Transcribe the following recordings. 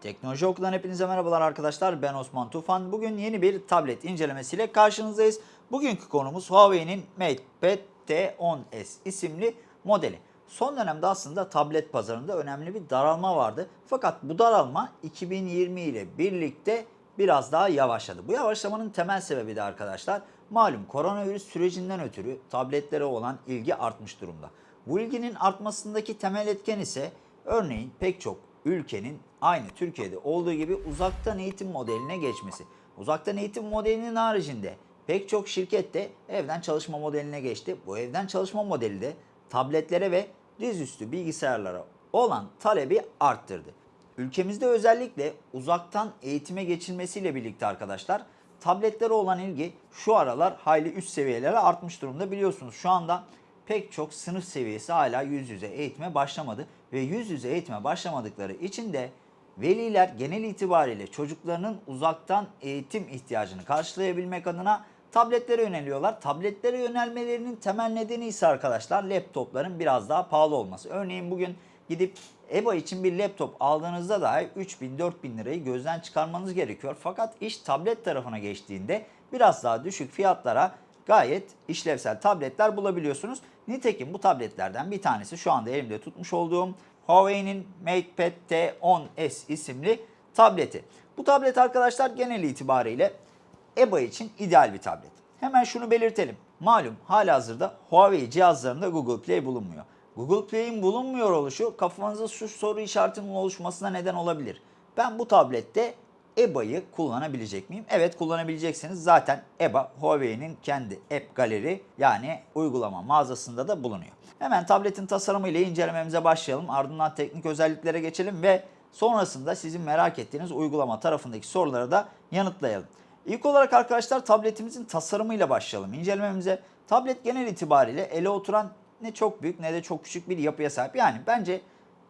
Teknoloji Okulu'dan hepinize merhabalar arkadaşlar. Ben Osman Tufan. Bugün yeni bir tablet incelemesiyle karşınızdayız. Bugünkü konumuz Huawei'nin MatePad T10s isimli modeli. Son dönemde aslında tablet pazarında önemli bir daralma vardı. Fakat bu daralma 2020 ile birlikte biraz daha yavaşladı. Bu yavaşlamanın temel sebebi de arkadaşlar malum koronavirüs sürecinden ötürü tabletlere olan ilgi artmış durumda. Bu ilginin artmasındaki temel etken ise örneğin pek çok ülkenin aynı Türkiye'de olduğu gibi uzaktan eğitim modeline geçmesi. Uzaktan eğitim modelinin haricinde pek çok şirket de evden çalışma modeline geçti. Bu evden çalışma modeli de tabletlere ve dizüstü bilgisayarlara olan talebi arttırdı. Ülkemizde özellikle uzaktan eğitime geçilmesiyle birlikte arkadaşlar tabletlere olan ilgi şu aralar hayli üst seviyelere artmış durumda. Biliyorsunuz şu anda pek çok sınıf seviyesi hala yüz yüze eğitime başlamadı ve yüz yüze eğitime başlamadıkları için de veliler genel itibariyle çocuklarının uzaktan eğitim ihtiyacını karşılayabilmek adına tabletlere yöneliyorlar. Tabletlere yönelmelerinin temel nedeni ise arkadaşlar laptopların biraz daha pahalı olması. Örneğin bugün gidip EBA için bir laptop aldığınızda dahi 3000-4000 lirayı gözden çıkarmanız gerekiyor. Fakat iş tablet tarafına geçtiğinde biraz daha düşük fiyatlara gayet işlevsel tabletler bulabiliyorsunuz. Nitekim bu tabletlerden bir tanesi şu anda elimde tutmuş olduğum Huawei'nin MatePad T10s isimli tableti. Bu tablet arkadaşlar genel itibariyle EBA için ideal bir tablet. Hemen şunu belirtelim. Malum halihazırda Huawei cihazlarında Google Play bulunmuyor. Google Play'in bulunmuyor oluşu kafanızda şu soru işaretinin oluşmasına neden olabilir. Ben bu tablette EBA'yı kullanabilecek miyim? Evet kullanabileceksiniz. Zaten EBA Huawei'nin kendi App Galeri yani uygulama mağazasında da bulunuyor. Hemen tabletin tasarımı ile incelememize başlayalım. Ardından teknik özelliklere geçelim ve sonrasında sizin merak ettiğiniz uygulama tarafındaki soruları da yanıtlayalım. İlk olarak arkadaşlar tabletimizin tasarımıyla başlayalım incelememize. Tablet genel itibariyle ele oturan ne çok büyük ne de çok küçük bir yapıya sahip. Yani bence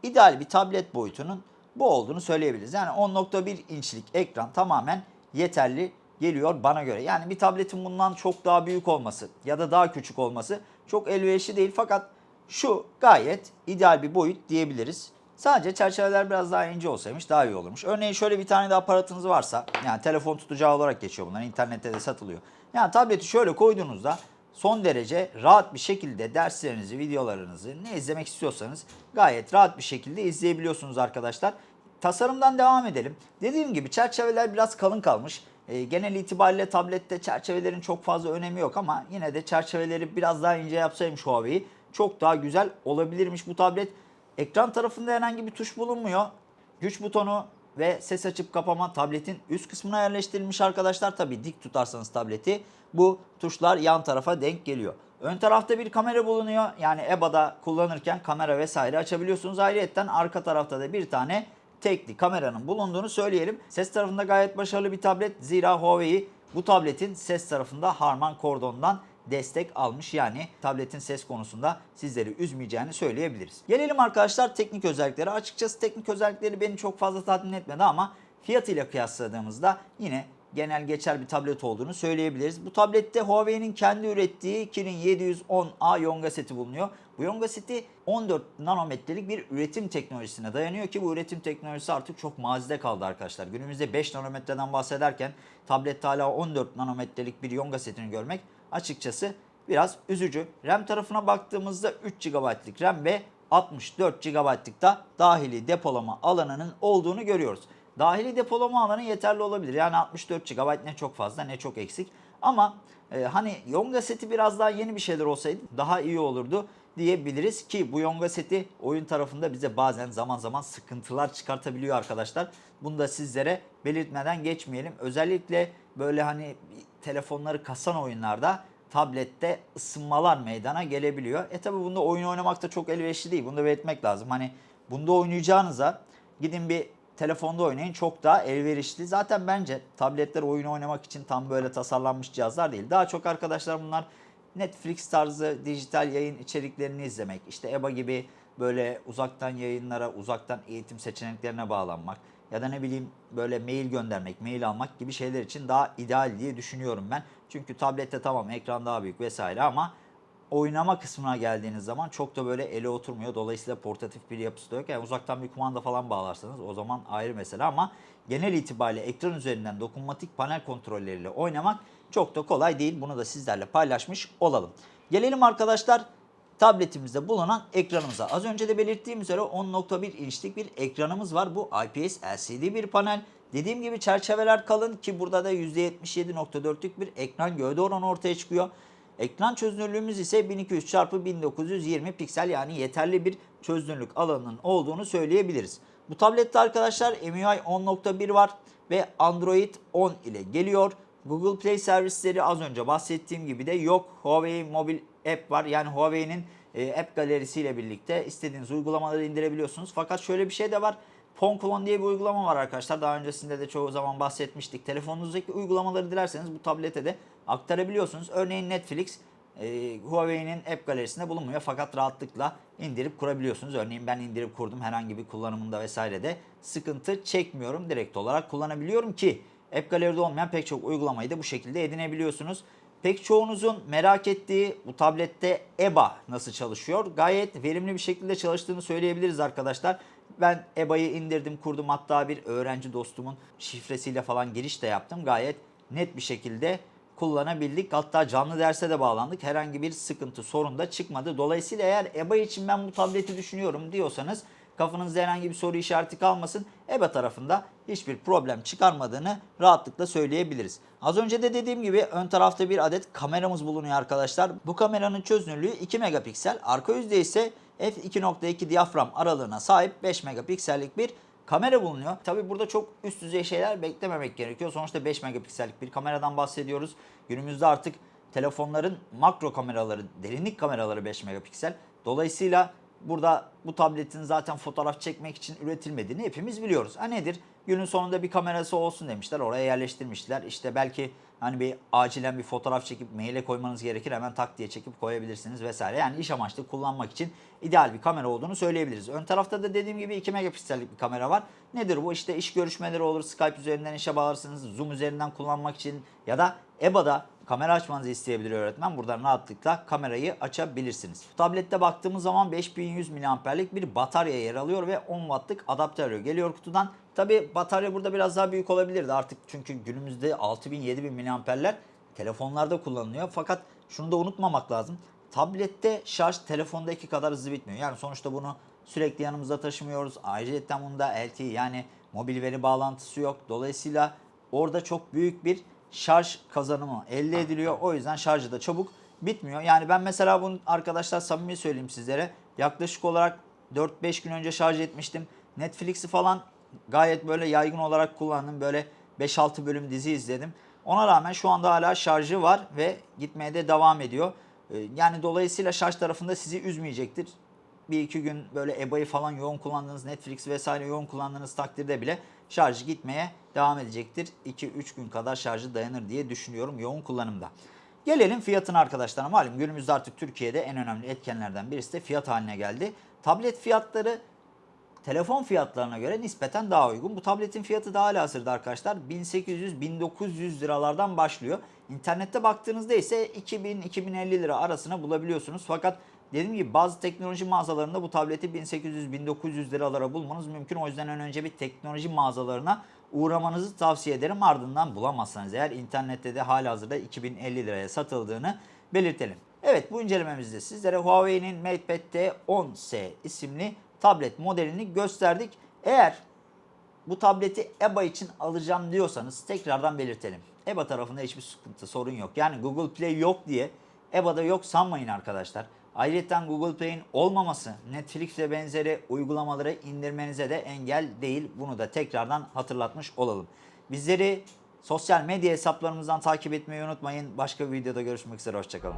ideal bir tablet boyutunun bu olduğunu söyleyebiliriz. Yani 10.1 inçlik ekran tamamen yeterli geliyor bana göre. Yani bir tabletin bundan çok daha büyük olması ya da daha küçük olması çok elverişli değil. Fakat şu gayet ideal bir boyut diyebiliriz. Sadece çerçeveler biraz daha ince olsaymış daha iyi olurmuş. Örneğin şöyle bir tane de aparatınız varsa yani telefon tutacağı olarak geçiyor bunlar. internette de satılıyor. Yani tableti şöyle koyduğunuzda son derece rahat bir şekilde derslerinizi, videolarınızı ne izlemek istiyorsanız gayet rahat bir şekilde izleyebiliyorsunuz arkadaşlar. Tasarımdan devam edelim. Dediğim gibi çerçeveler biraz kalın kalmış. E, genel itibariyle tablette çerçevelerin çok fazla önemi yok ama yine de çerçeveleri biraz daha ince yapsaymış Huawei çok daha güzel olabilirmiş bu tablet. Ekran tarafında herhangi bir tuş bulunmuyor. Güç butonu ve ses açıp kapama tabletin üst kısmına yerleştirilmiş arkadaşlar. Tabi dik tutarsanız tableti bu tuşlar yan tarafa denk geliyor. Ön tarafta bir kamera bulunuyor. Yani EBA'da kullanırken kamera vesaire açabiliyorsunuz. Ayrıca arka tarafta da bir tane tekli kameranın bulunduğunu söyleyelim. Ses tarafında gayet başarılı bir tablet. Zira Huawei bu tabletin ses tarafında Harman Kardon'dan destek almış. Yani tabletin ses konusunda sizleri üzmeyeceğini söyleyebiliriz. Gelelim arkadaşlar teknik özelliklere. Açıkçası teknik özellikleri beni çok fazla tatmin etmedi ama fiyatıyla kıyasladığımızda yine genel geçer bir tablet olduğunu söyleyebiliriz. Bu tablette Huawei'nin kendi ürettiği Kirin 710A Yonga seti bulunuyor. Bu Yonga seti 14 nanometrelik bir üretim teknolojisine dayanıyor ki bu üretim teknolojisi artık çok mazide kaldı arkadaşlar. Günümüzde 5 nanometreden bahsederken tablette hala 14 nanometrelik bir Yonga setini görmek açıkçası biraz üzücü. RAM tarafına baktığımızda 3 GB'lık RAM ve 64 GB'lık da dahili depolama alanının olduğunu görüyoruz. Dahili depolama alanı yeterli olabilir. Yani 64 GB ne çok fazla ne çok eksik. Ama e, hani Yonga seti biraz daha yeni bir şeyler olsaydı daha iyi olurdu diyebiliriz ki bu Yonga seti oyun tarafında bize bazen zaman zaman sıkıntılar çıkartabiliyor arkadaşlar. Bunu da sizlere belirtmeden geçmeyelim. Özellikle böyle hani telefonları kasan oyunlarda tablette ısınmalar meydana gelebiliyor. E tabi bunda oyun oynamak da çok elverişli değil. Bunu da belirtmek lazım. Hani bunda oynayacağınıza gidin bir telefonda oynayın çok daha elverişli. Zaten bence tabletler oyun oynamak için tam böyle tasarlanmış cihazlar değil. Daha çok arkadaşlar bunlar Netflix tarzı dijital yayın içeriklerini izlemek, işte EBA gibi böyle uzaktan yayınlara, uzaktan eğitim seçeneklerine bağlanmak ya da ne bileyim böyle mail göndermek, mail almak gibi şeyler için daha ideal diye düşünüyorum ben. Çünkü tablette tamam ekran daha büyük vesaire ama oynama kısmına geldiğiniz zaman çok da böyle ele oturmuyor. Dolayısıyla portatif bir yapısı da yok. Yani uzaktan bir kumanda falan bağlarsanız o zaman ayrı mesele ama genel itibariyle ekran üzerinden dokunmatik panel kontrolleriyle oynamak çok da kolay değil. Bunu da sizlerle paylaşmış olalım. Gelelim arkadaşlar tabletimizde bulunan ekranımıza. Az önce de belirttiğim üzere 10.1 inçlik bir ekranımız var. Bu IPS LCD bir panel. Dediğim gibi çerçeveler kalın ki burada da %77.4'lük bir ekran gövde oranı ortaya çıkıyor. Ekran çözünürlüğümüz ise 1200 x 1920 piksel yani yeterli bir çözünürlük alanının olduğunu söyleyebiliriz. Bu tablette arkadaşlar MIUI 10.1 var ve Android 10 ile geliyor. Google Play servisleri az önce bahsettiğim gibi de yok. Huawei mobil app var. Yani Huawei'nin e, app galerisiyle birlikte istediğiniz uygulamaları indirebiliyorsunuz. Fakat şöyle bir şey de var. Ponklon diye bir uygulama var arkadaşlar. Daha öncesinde de çoğu zaman bahsetmiştik. Telefonunuzdaki uygulamaları dilerseniz bu tablete de aktarabiliyorsunuz. Örneğin Netflix e, Huawei'nin app galerisinde bulunmuyor fakat rahatlıkla indirip kurabiliyorsunuz. Örneğin ben indirip kurdum herhangi bir kullanımında vesairede sıkıntı çekmiyorum. Direkt olarak kullanabiliyorum ki app galeride olmayan pek çok uygulamayı da bu şekilde edinebiliyorsunuz. Pek çoğunuzun merak ettiği bu tablette EBA nasıl çalışıyor? Gayet verimli bir şekilde çalıştığını söyleyebiliriz arkadaşlar. Ben EBA'yı indirdim, kurdum. Hatta bir öğrenci dostumun şifresiyle falan giriş de yaptım. Gayet net bir şekilde kullanabildik. Hatta canlı derse de bağlandık. Herhangi bir sıkıntı, sorun da çıkmadı. Dolayısıyla eğer EBA için ben bu tableti düşünüyorum diyorsanız kafanızda herhangi bir soru işareti kalmasın. EBA tarafında hiçbir problem çıkarmadığını rahatlıkla söyleyebiliriz. Az önce de dediğim gibi ön tarafta bir adet kameramız bulunuyor arkadaşlar. Bu kameranın çözünürlüğü 2 megapiksel. Arka yüzde ise f2.2 diyafram aralığına sahip 5 megapiksellik bir kamera bulunuyor. Tabi burada çok üst düzey şeyler beklememek gerekiyor. Sonuçta 5 megapiksellik bir kameradan bahsediyoruz. Günümüzde artık telefonların makro kameraları, derinlik kameraları 5 megapiksel. Dolayısıyla burada bu tabletin zaten fotoğraf çekmek için üretilmediğini hepimiz biliyoruz. Ha nedir? Günün sonunda bir kamerası olsun demişler. Oraya yerleştirmişler. İşte belki hani bir acilen bir fotoğraf çekip maile koymanız gerekir. Hemen tak diye çekip koyabilirsiniz vesaire. Yani iş amaçlı kullanmak için ideal bir kamera olduğunu söyleyebiliriz. Ön tarafta da dediğim gibi 2 megapiksellik bir kamera var. Nedir bu? İşte iş görüşmeleri olur. Skype üzerinden işe bağlarsınız. Zoom üzerinden kullanmak için ya da EBA'da kamera açmanızı isteyebilir öğretmen. Buradan rahatlıkla kamerayı açabilirsiniz. Tablette baktığımız zaman 5100 mAh'lik bir batarya yer alıyor ve 10 wattlık adaptörü geliyor kutudan. Tabi batarya burada biraz daha büyük olabilirdi artık çünkü günümüzde 6000-7000 mAh'ler telefonlarda kullanılıyor. Fakat şunu da unutmamak lazım. Tablette şarj telefondaki kadar hızlı bitmiyor. Yani sonuçta bunu sürekli yanımızda taşımıyoruz. Ayrıca bunda LTE yani mobil veri bağlantısı yok. Dolayısıyla orada çok büyük bir şarj kazanımı elde ediliyor. O yüzden şarjı da çabuk bitmiyor. Yani ben mesela bunu arkadaşlar samimi söyleyeyim sizlere. Yaklaşık olarak 4-5 gün önce şarj etmiştim. Netflix'i falan gayet böyle yaygın olarak kullandım. Böyle 5-6 bölüm dizi izledim. Ona rağmen şu anda hala şarjı var ve gitmeye de devam ediyor. Ee, Yani dolayısıyla şarj tarafında sizi üzmeyecektir. Bir iki gün böyle EBA'yı falan yoğun kullandığınız, Netflix vesaire yoğun kullandığınız takdirde bile şarjı gitmeye devam edecektir. 2-3 gün kadar şarjı dayanır diye düşünüyorum yoğun kullanımda. Gelelim fiyatına arkadaşlar. Malum günümüzde artık Türkiye'de en önemli etkenlerden birisi de fiyat haline geldi. Tablet fiyatları telefon fiyatlarına göre nispeten daha uygun. Bu tabletin fiyatı da hala arkadaşlar 1800-1900 liralardan başlıyor. İnternette baktığınızda ise 2000-2050 lira arasına bulabiliyorsunuz. Fakat dediğim gibi bazı teknoloji mağazalarında bu tableti 1800-1900 liralara bulmanız mümkün. O yüzden önce bir teknoloji mağazalarına uğramanızı tavsiye ederim. Ardından bulamazsanız eğer internette de hala hazırda 2050 liraya satıldığını belirtelim. Evet bu incelememizde sizlere Huawei'nin MatePad T10S isimli tablet modelini gösterdik. Eğer bu tableti EBA için alacağım diyorsanız tekrardan belirtelim. EBA tarafında hiçbir sıkıntı, sorun yok. Yani Google Play yok diye EBA'da yok sanmayın arkadaşlar. Ayrıca Google Play'in olmaması Netflix ve benzeri uygulamaları indirmenize de engel değil. Bunu da tekrardan hatırlatmış olalım. Bizleri sosyal medya hesaplarımızdan takip etmeyi unutmayın. Başka bir videoda görüşmek üzere. Hoşçakalın.